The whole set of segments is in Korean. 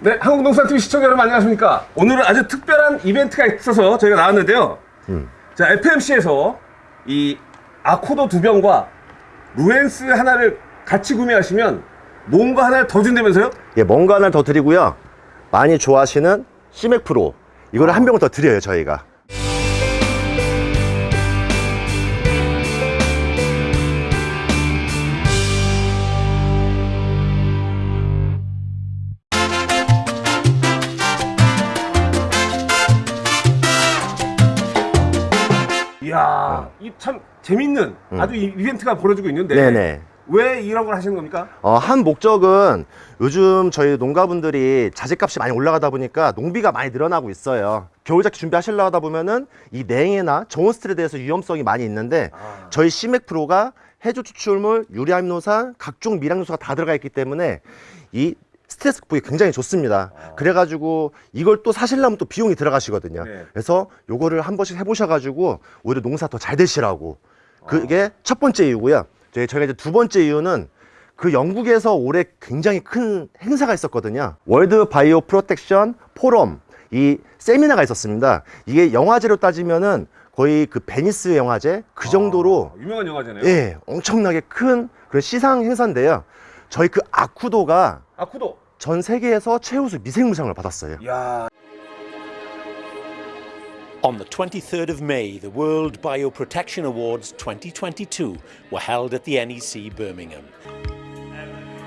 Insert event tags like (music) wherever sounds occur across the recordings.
네, 한국농산TV 시청자 여러분 안녕하십니까? 오늘은 아주 특별한 이벤트가 있어서 저희가 나왔는데요. 자, FMC에서 이 아코도 두 병과 루엔스 하나를 같이 구매하시면 뭔가 하나를 더 준다면서요? 예, 뭔가 하나 더 드리고요. 많이 좋아하시는 시맥 프로 이거를 한 병을 더 드려요 저희가. 이야, 이 참 재밌는 아주 이 이벤트가 벌어지고 있는데 네네. 왜 이런 걸 하시는 겁니까? 어, 한 목적은 요즘 저희 농가분들이 자재값이 많이 올라가다 보니까 농비가 많이 늘어나고 있어요. 겨울작기 준비하시려고 하다 보면은 이 냉해나 저온스틸에 대해서 위험성이 많이 있는데 아. 저희 시맥 프로가 해조 추출물, 유리암노산, 각종 미량 요소가 다 들어가 있기 때문에 이 스트레스 극복이 굉장히 좋습니다. 그래가지고 이걸 또 사시려면 또 비용이 들어가시거든요. 네. 그래서 요거를 한 번씩 해보셔가지고 오히려 농사 더 잘 되시라고. 그게 첫 번째 이유고요. 저희 저희가 이제 두 번째 이유는 그 영국에서 올해 굉장히 큰 행사가 있었거든요. World Bio Protection Forum 이 세미나가 있었습니다. 이게 영화제로 따지면은 거의 그 베니스 영화제 그 정도로 아, 유명한 영화잖아요. 예 엄청나게 큰 그런 시상 행사인데요. 저희 그 아쿠도가 아쿠도. 전 세계에서 최우수 미생물상을 받았어요. 야, On the 23rd of May, the World Bioprotection Awards 2022 were held at the NEC Birmingham.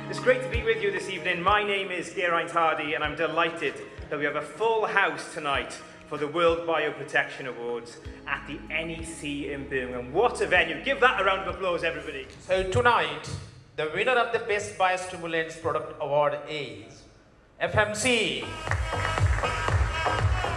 It's great to be with you this evening. My name is Geraint Hardy, and I'm delighted that we have a full house tonight for the World Bioprotection Awards at the NEC in Birmingham. What a venue! Give that a round of applause, everybody. So tonight, the winner of the Best Biostimulants Product Award is FMC.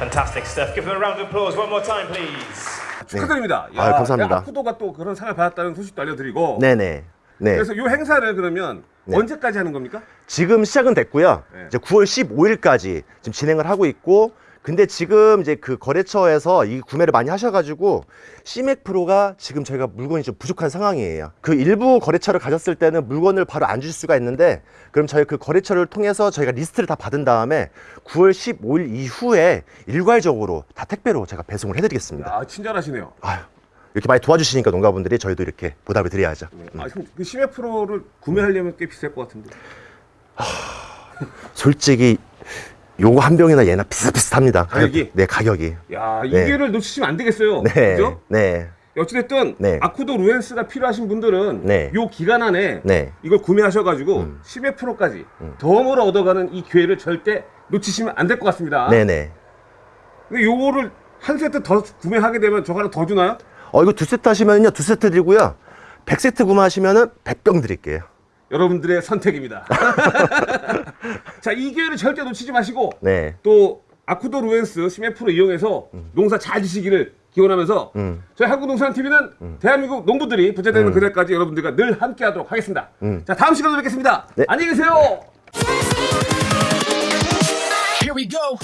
Fantastic stuff. Give them a round of applause one more time, please. 축하드립니다. 네. 아유, 감사합니다. 아쿠도가 또 그런 상을 받았다는 소식도 알려드리고. 네네. 네. 그래서 이 행사를 그러면 네. 언제까지 하는 겁니까? 지금 시작은 됐고요. 네. 이제 9월 15일까지 지금 진행을 하고 있고, 근데 지금 이제 그 거래처에서 이 구매를 많이 하셔가지고 시맥 프로가 지금 저희가 물건이 좀 부족한 상황이에요. 그 일부 거래처를 가졌을 때는 물건을 바로 안 주실 수가 있는데, 그럼 저희 그 거래처를 통해서 저희가 리스트를 다 받은 다음에 9월 15일 이후에 일괄적으로 다 택배로 제가 배송을 해드리겠습니다. 아, 친절하시네요. 아유, 이렇게 많이 도와주시니까 농가분들이 저희도 이렇게 보답을 드려야죠. 아, 그럼 그 심해 프로를 구매하려면 꽤 비쌀 것 같은데. 솔직히 요거 한 병이나 얘나 비슷비슷합니다. 가격이? 네, 가격이. 야, 이 네. 기회를 놓치시면 안 되겠어요. 네. 그죠? 네. 어찌됐든 네. 아쿠도 루엔스가 필요하신 분들은 네. 요 기간 안에 네. 음. 이걸 구매하셔가지고 10회 프로까지 덤으로 얻어가는 이 기회를 절대 놓치시면 안 될 것 같습니다. 네네. 근데 요거를 한 세트 더 구매하게 되면 저 하나 더 주나요? 어, 이거 두 세트 하시면요, 두 세트 드리고요. 100세트 구매하시면은 100병 드릴게요. 여러분들의 선택입니다. (laughs) 자, 이 기회를 절대 놓치지 마시고 네. 또 아쿠도 루엔스 심해 프로 이용해서 농사 잘 지시기를 기원하면서 음. 저희 한국농산TV는 대한민국 농부들이 부자되는 그날까지 여러분들과 늘 함께하도록 하겠습니다. 자 다음 시간에 뵙겠습니다. 네. 안녕히 계세요. Here we go.